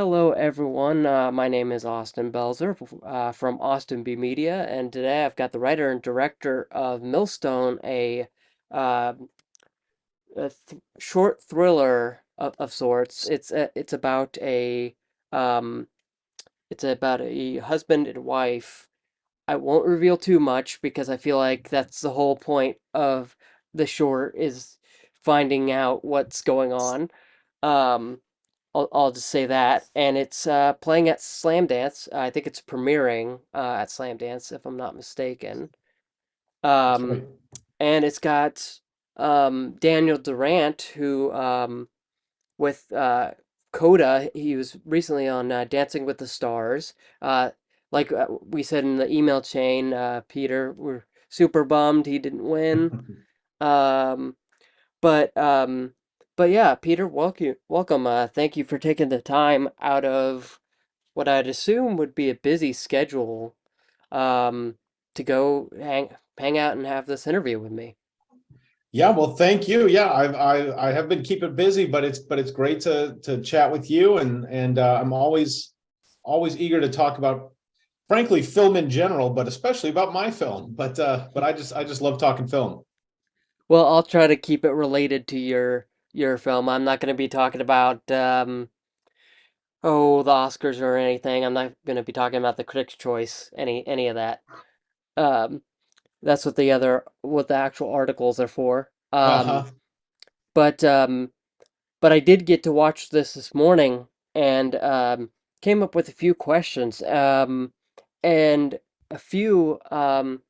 Hello, everyone. Uh, my name is Austin Belzer uh, from Austin B Media, and today I've got the writer and director of Millstone, a, uh, a th short thriller of, of sorts. It's a, it's about a um, it's about a husband and wife. I won't reveal too much because I feel like that's the whole point of the short is finding out what's going on. Um, I'll, I'll just say that. And it's uh, playing at Slamdance. I think it's premiering uh, at Slamdance, if I'm not mistaken. Um, and it's got um, Daniel Durant, who um, with uh, Coda, he was recently on uh, Dancing with the Stars. Uh, like uh, we said in the email chain, uh, Peter, we're super bummed he didn't win. Um, but um, but yeah, Peter, welcome, welcome. Uh, thank you for taking the time out of what I'd assume would be a busy schedule, um, to go hang hang out and have this interview with me. Yeah, well, thank you. Yeah, I've I I have been keeping busy, but it's but it's great to to chat with you and and uh, I'm always always eager to talk about frankly film in general, but especially about my film. But uh but I just I just love talking film. Well, I'll try to keep it related to your your film. I'm not going to be talking about um, oh the Oscars or anything. I'm not going to be talking about the Critics' Choice, any any of that. Um, that's what the other what the actual articles are for. Um, Uh-huh. but um, but I did get to watch this this morning and um, came up with a few questions. Um, and a few um,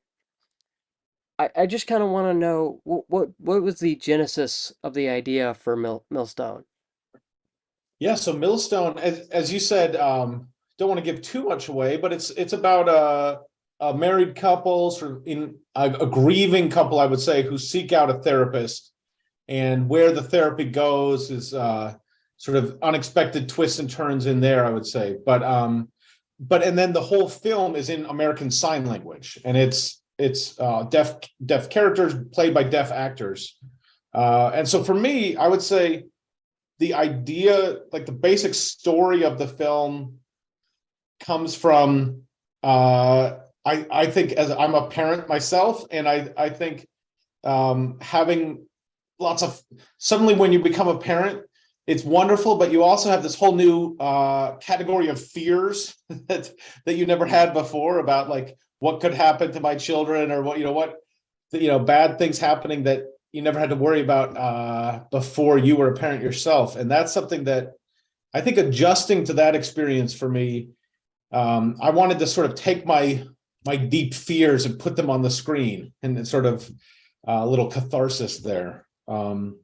I, I just kind of want to know what, what what was the genesis of the idea for Mill, Millstone? Yeah, so Millstone, as as you said, um, don't want to give too much away, but it's it's about a a married couple, sort of in a, a grieving couple, I would say, who seek out a therapist and where the therapy goes is uh, sort of unexpected twists and turns in there, I would say. But um, but and then the whole film is in American Sign Language, and it's it's uh, deaf deaf characters played by deaf actors. Uh, and so for me, I would say the idea, like the basic story of the film, comes from uh, I I think as I'm a parent myself, and I I think um, having lots of suddenly when you become a parent it's wonderful but you also have this whole new uh, category of fears that that you never had before about like what could happen to my children or what you know what you know bad things happening that you never had to worry about uh, before you were a parent yourself and that's something that i think adjusting to that experience for me um, i wanted to sort of take my my deep fears and put them on the screen and sort of a little catharsis there um,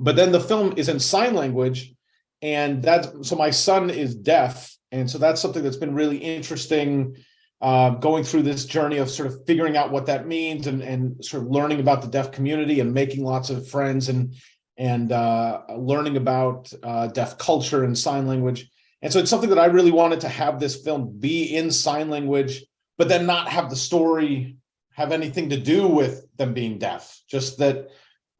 but then the film is in sign language, and that's so my son is deaf, and so that's something that's been really interesting. Uh, going through this journey of sort of figuring out what that means and and sort of learning about the deaf community and making lots of friends and and uh, learning about uh, deaf culture and sign language. And so it's something that I really wanted to have this film be in sign language, but then not have the story have anything to do with them being deaf. Just that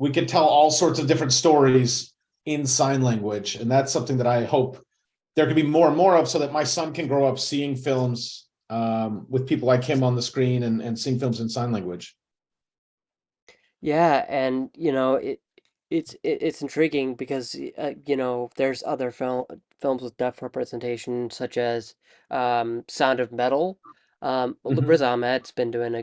we could tell all sorts of different stories in sign language. And that's something that I hope there can be more and more of so that my son can grow up seeing films um, with people like him on the screen and, and seeing films in sign language. Yeah, and you know it it's it, it's intriguing because uh, you know there's other film films with deaf representation such as um, Sound of Metal. Um, well, Riz Mhm. Ahmed's been doing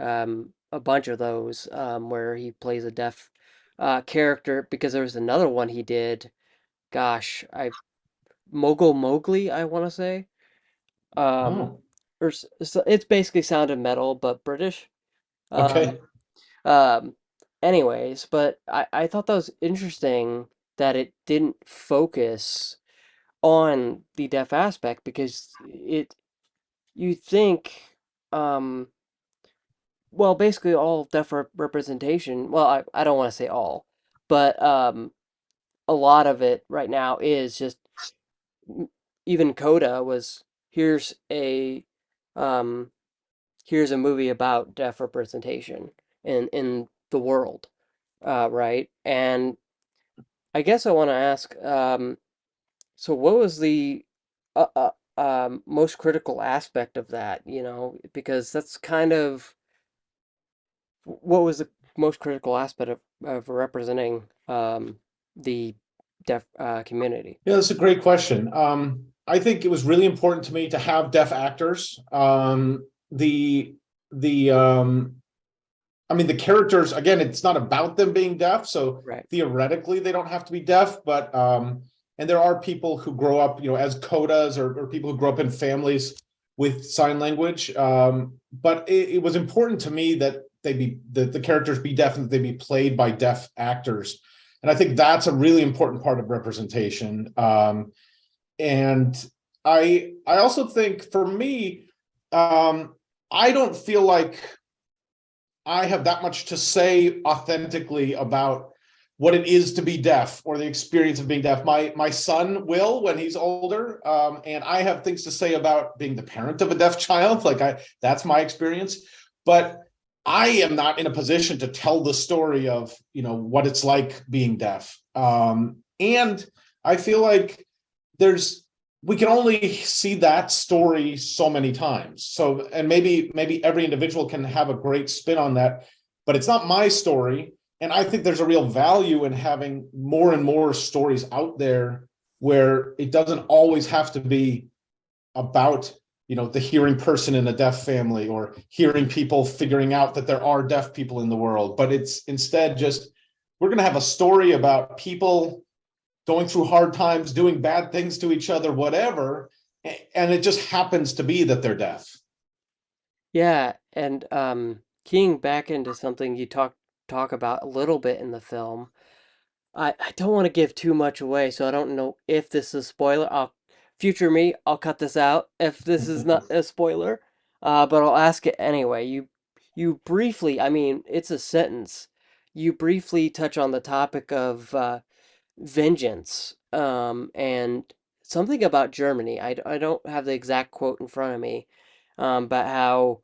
a um, a bunch of those um, where he plays a deaf uh, character because there was another one he did. Gosh, I Mogul Mowgli, I want to say. Um, Oh, or s- s- it's basically Sound of Metal but British. Um, okay. um, anyways, but I, I thought that was interesting that it didn't focus on the deaf aspect because it you think um well basically all deaf rep representation well I, I don't want to say all but um a lot of it right now is just even Coda was here's a um here's a movie about deaf representation in in the world uh right and I guess I want to ask, um, so what was the uh, uh, um, most critical aspect of that, you know, because that's kind of what was the most critical aspect of, of representing um, the deaf uh, community? Yeah, that's a great question. Um, I think it was really important to me to have deaf actors. Um, the the um, I mean, the characters again, it's not about them being deaf, so Right. theoretically they don't have to be deaf, but um, and there are people who grow up, you know, as codas or, or people who grow up in families with sign language. Um, but it, it was important to me that they be that the characters be deaf and that they be played by deaf actors. And I think that's a really important part of representation. Um, and I I also think for me, um, I don't feel like I have that much to say authentically about what it is to be deaf or the experience of being deaf. My my son will when he's older, um, and I have things to say about being the parent of a deaf child. Like I, that's my experience, but I am not in a position to tell the story of you know what it's like being deaf. Um, and I feel like there's we can only see that story so many times. So, and maybe maybe every individual can have a great spin on that, but it's not my story. And I think there's a real value in having more and more stories out there where it doesn't always have to be about you know the hearing person in a deaf family or hearing people figuring out that there are deaf people in the world but it's instead just we're going to have a story about people going through hard times, doing bad things to each other, whatever. And it just happens to be that they're deaf. Yeah, and um, keying back into something you talk talk about a little bit in the film. I, I don't want to give too much away, so I don't know if this is spoiler. I'll future me, I'll cut this out if this is not a spoiler. Uh, but I'll ask it anyway. You you briefly, I mean, it's a sentence. You briefly touch on the topic of uh, vengeance um, and something about Germany. I, I don't have the exact quote in front of me, um, but how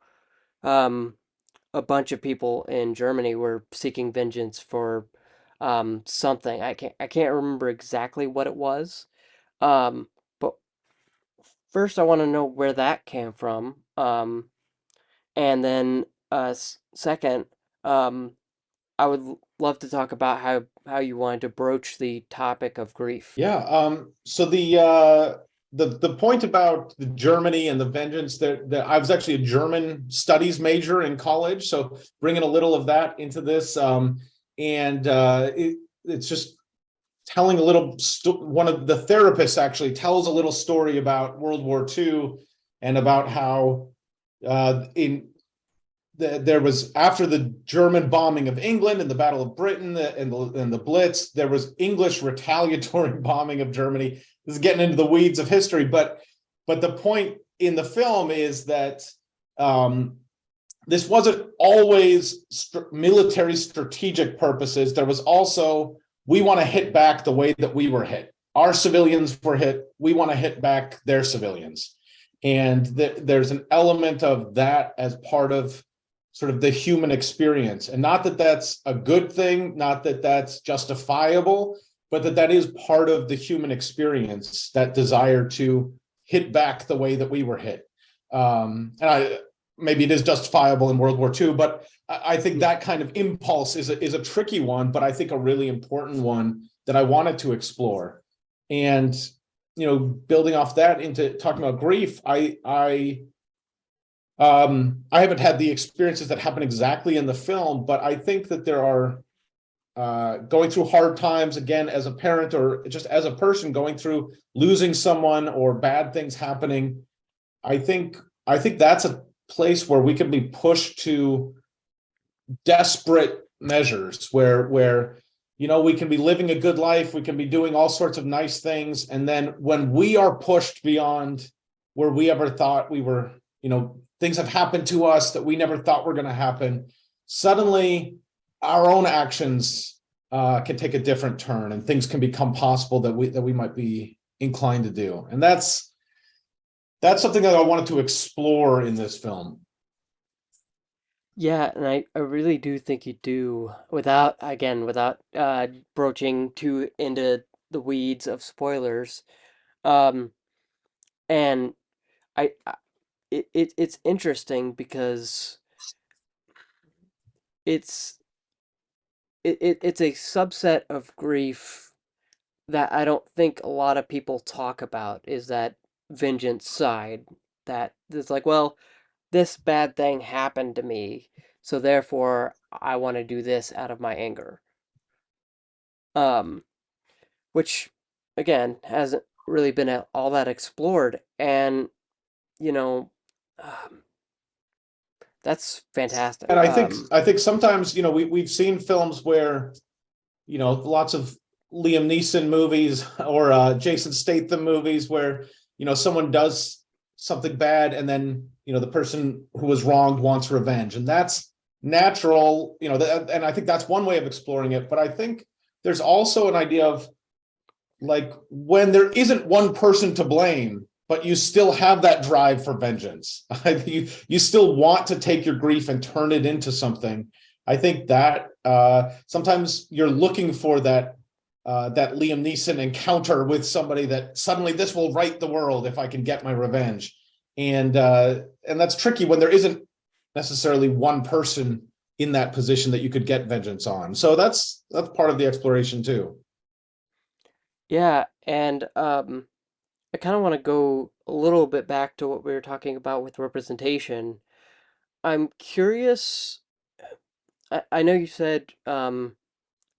um, a bunch of people in Germany were seeking vengeance for um, something. I can't I can't remember exactly what it was. Um, but first, I want to know where that came from. Um, and then uh, second, um, I would love to talk about how how you wanted to broach the topic of grief. Yeah. Um, so the uh, the the point about the Germany and the vengeance that, that I was actually a German studies major in college, so bringing a little of that into this, um, and uh, it, it's just telling a little. one of the therapists actually tells a little story about World War II and about how uh, in there was after the German bombing of England and the Battle of Britain and the, and the Blitz, there was English retaliatory bombing of Germany. This is getting into the weeds of history, but but the point in the film is that um, this wasn't always st military strategic purposes. There was also we want to hit back the way that we were hit. Our civilians were hit. We want to hit back their civilians, and th there's an element of that as part of sort of the human experience. And not that that's a good thing, not that that's justifiable, but that that is part of the human experience, that desire to hit back the way that we were hit. Um, and I, maybe it is justifiable in World War II, but I, I think that kind of impulse is a, is a tricky one, but I think a really important one that I wanted to explore. And, you know, building off that into talking about grief, I, I um, I haven't had the experiences that happen exactly in the film, but I think that there are uh, going through hard times again as a parent or just as a person going through losing someone or bad things happening. I think I think that's a place where we can be pushed to desperate measures where where you know we can be living a good life we can be doing all sorts of nice things and then when we are pushed beyond where we ever thought we were you know things have happened to us that we never thought were going to happen. Suddenly, our own actions uh, can take a different turn, and things can become possible that we that we might be inclined to do. And that's that's something that I wanted to explore in this film. Yeah, and I, I really do think you do without again without uh broaching too into the weeds of spoilers. Um, and I, I it, it it's interesting because it's it, it it's a subset of grief that I don't think a lot of people talk about is that vengeance side that it's like, well, this bad thing happened to me, so therefore I want to do this out of my anger. Um, which again hasn't really been all that explored, and you know, um, that's fantastic. And I think Um, I think sometimes, you know, we we've seen films where, you know, lots of Liam Neeson movies or uh Jason Statham movies where, you know, someone does something bad and then, you know, the person who was wronged wants revenge. And that's natural, you know, that, and I think that's one way of exploring it. But I think there's also an idea of like when there isn't one person to blame, but you still have that drive for vengeance. you you still want to take your grief and turn it into something. I think that uh, sometimes you're looking for that uh, that Liam Neeson encounter with somebody that suddenly this will right the world if I can get my revenge, and uh, and that's tricky when there isn't necessarily one person in that position that you could get vengeance on. So that's that's part of the exploration too. yeah, and um, I kind of want to go a little bit back to what we were talking about with representation. I'm curious. I, I know you said um,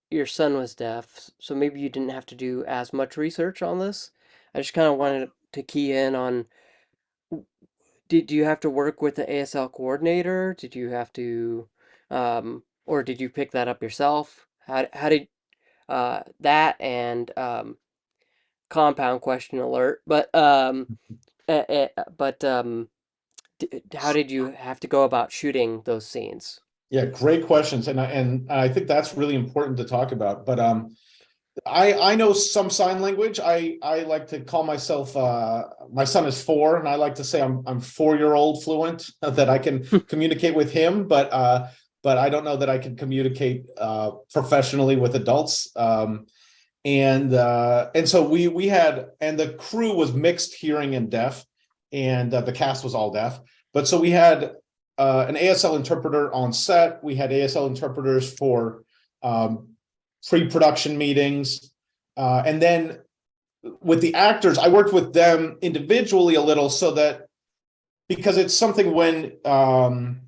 your son was deaf, so maybe you didn't have to do as much research on this. I just kind of wanted to key in on did you have to work with the ASL coordinator? Did you have to, um, or did you pick that up yourself? How, how did uh, that and um, compound question alert, but um, eh, eh, but um, d how did you have to go about shooting those scenes? Yeah, great questions, and I and I think that's really important to talk about. But um, I I know some sign language. I I like to call myself. Uh, my son is four, and I like to say I'm I'm four year old fluent that I can communicate with him. But uh, but I don't know that I can communicate uh, professionally with adults. Um, and uh, and so we we had and the crew was mixed hearing and deaf, and uh, the cast was all deaf. But so we had uh, an ASL interpreter on set. We had ASL interpreters for um, pre-production meetings, uh, and then with the actors, I worked with them individually a little so that because it's something when um,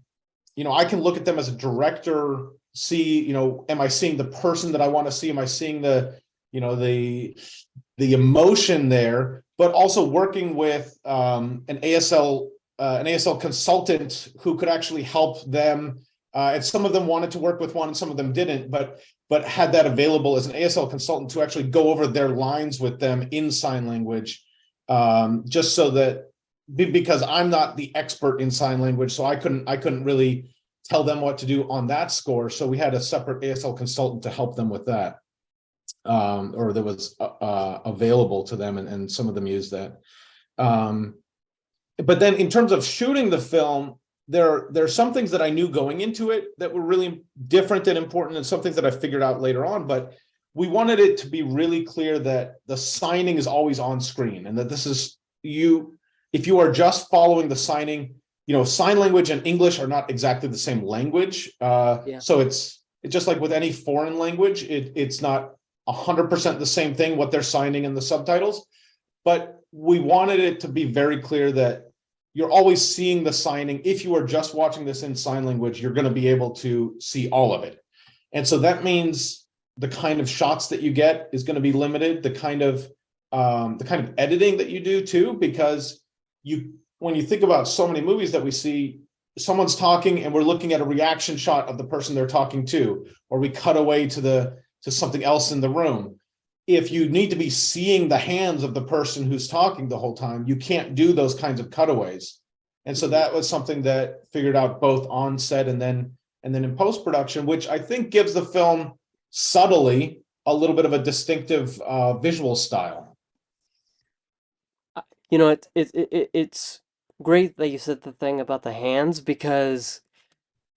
you know I can look at them as a director, see you know, am I seeing the person that I want to see? Am I seeing the you know the the emotion there, but also working with um, an ASL uh, an ASL consultant who could actually help them. Uh, and some of them wanted to work with one, and some of them didn't, but but had that available as an ASL consultant to actually go over their lines with them in sign language, um, just so that because I'm not the expert in sign language, so I couldn't I couldn't really tell them what to do on that score. So we had a separate ASL consultant to help them with that um, or that was uh, uh, available to them, and, and some of them used that. Um, but then in terms of shooting the film, there, there are some things that I knew going into it that were really different and important and some things that I figured out later on, but we wanted it to be really clear that the signing is always on screen and that this is you, if you are just following the signing, you know, sign language and English are not exactly the same language. Uh, Yeah. so it's, it's just like with any foreign language, it, it's not hundred percent the same thing, what they're signing in the subtitles. But we wanted it to be very clear that you're always seeing the signing. If you are just watching this in sign language, you're going to be able to see all of it. And so that means the kind of shots that you get is going to be limited, the kind of um, the kind of editing that you do too, because you when you think about so many movies that we see, someone's talking and we're looking at a reaction shot of the person they're talking to, or we cut away to the to something else in the room. If you need to be seeing the hands of the person who's talking the whole time, you can't do those kinds of cutaways. And so that was something that figured out both on set and then and then in post production, which I think gives the film subtly a little bit of a distinctive uh, visual style. You know, it's it, it, it- it's great that you said the thing about the hands because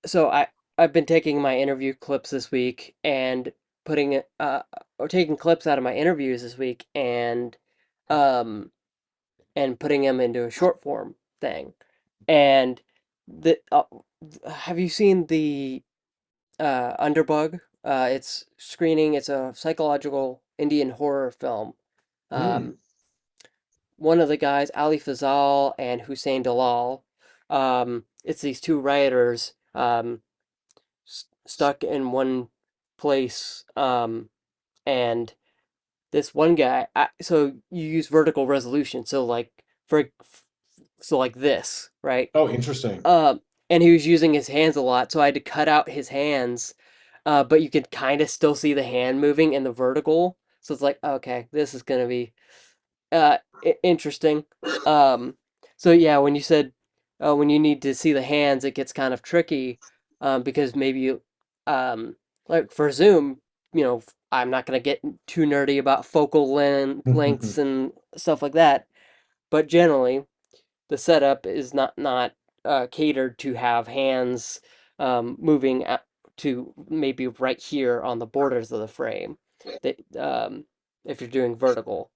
so I I've been taking my interview clips this week and putting it uh or taking clips out of my interviews this week and um, and putting them into a short form thing. And the uh, have you seen the uh, Underbug? Uh, it's screening. It's a psychological Indian horror film. Hmm. Um, one of the guys, Ali Fazal and Hussain Dalal. Um, it's these two rioters um, s- stuck in one place, um, and this one guy. I, so you use vertical resolution. So like for so like this, right? Oh, interesting. Um, and he was using his hands a lot, so I had to cut out his hands. Uh, but you could kind of still see the hand moving in the vertical. So it's like, okay, this is gonna be uh interesting. Um, so yeah, when you said uh, when you need to see the hands, it gets kind of tricky um, because maybe you um, like for Zoom, you know, I'm not gonna get too nerdy about focal length lengths and stuff like that. But generally, the setup is not not uh, catered to have hands um, moving to maybe right here on the borders of the frame. That um, if you're doing vertical.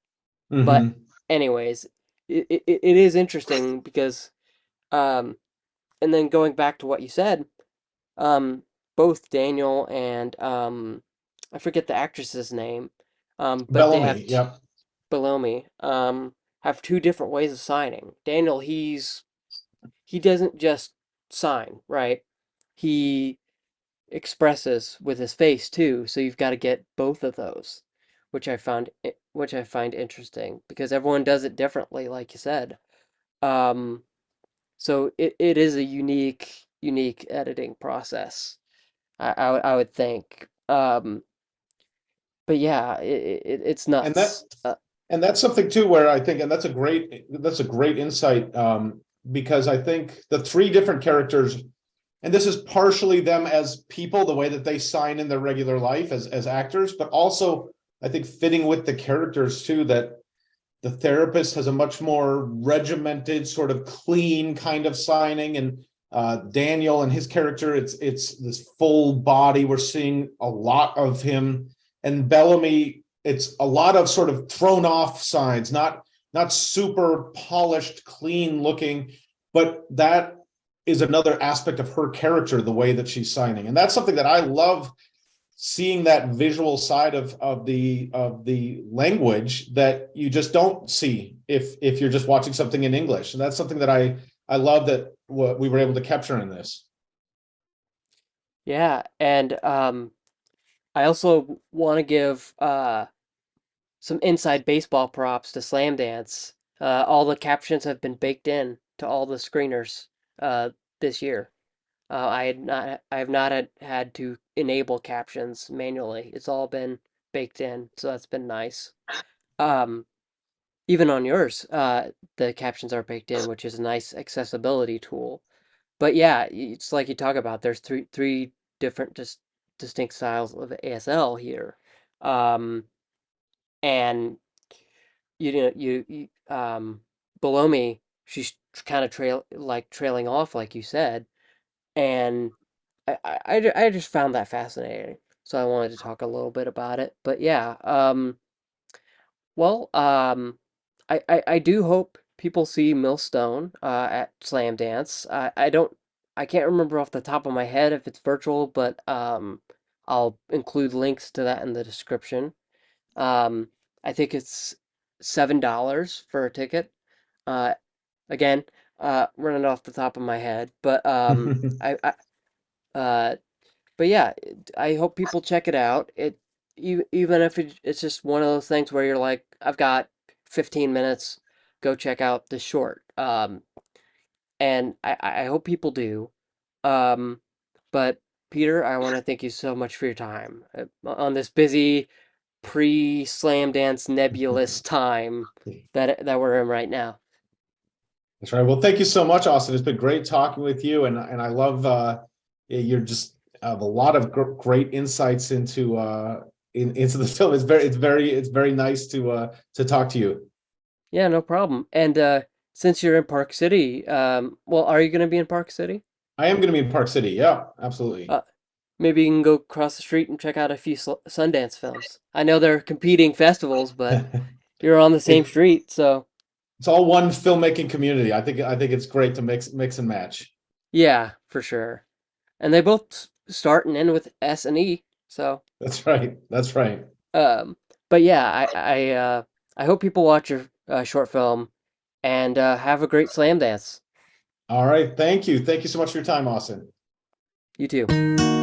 But hmm anyways, it, it, it is interesting because um and then going back to what you said, um both Daniel and um I forget the actress's name, um but they have t Yep. Bellamy um have two different ways of signing. Daniel, he's he doesn't just sign, right? He expresses with his face too, so you've got to get both of those, which I found which I find interesting because everyone does it differently, like you said. Um, so it, it is a unique unique editing process. I I, would- I would think. Um, but yeah, it, it it's And that. Uh, and that's something too where I think, and that's a great that's a great insight um, because I think the three different characters, and this is partially them as people, the way that they sign in their regular life as as actors, but also I think fitting with the characters too that the therapist has a much more regimented sort of clean kind of signing and uh, daniel and his character it's it's this full body. We're seeing a lot of him. And bellamy it's a lot of sort of thrown off signs not not super polished clean looking but that is another aspect of her character the way that she's signing. And that's something that i love seeing that visual side of of the of the language that you just don't see if if you're just watching something in English. And that's something that I I love that what we were able to capture in this. yeah, and um, I also want to give uh some inside baseball props to Slamdance. Uh, all the captions have been baked in to all the screeners uh, this year. Uh, I had not, I have not had, had to enable captions manually. It's all been baked in, so that's been nice. Um, even on yours, uh, the captions are baked in, which is a nice accessibility tool. But yeah, it's like you talk about. There's three three different dis distinct styles of ASL here. Um, and you know you, you um Bellamy she's kind of trail like trailing off like you said and I, I, I I just found that fascinating so I wanted to talk a little bit about it but yeah um well um I, I, I do hope people see Millstone uh, at Slamdance I, I don't I can't remember off the top of my head if it's virtual but um I'll include links to that in the description um, I think it's seven dollars for a ticket. Uh, again, uh, running off the top of my head, but um, I, I uh, but yeah, I hope people check it out. It even if it's just one of those things where you're like, I've got 15 minutes, go check out the short. Um, and I, I hope people do. Um, but Peter, I want to thank you so much for your time uh, on this busy pre-slam dance nebulous time that that we're in right now. That's right. Well, thank you so much, Austin. It's been great talking with you, and and I love uh, you're just have a lot of gr great insights into uh in, into the film. It's very it's very it's very nice to uh to talk to you. Yeah, no problem. And uh since you're in Park City, um well, are you going to be in Park City? I am going to be in Park City. Yeah, absolutely. Uh maybe you can go across the street and check out a few Sundance films. I know they're competing festivals, but You're on the same street, so It's all one filmmaking community. I think I think it's great to mix mix and match. yeah, for sure. And they both start and end with S and E, so That's right. That's right. um but yeah, I I uh I hope people watch your uh, short film and uh have a great slam dance. All right. Thank you. Thank you so much for your time, Austin. You too.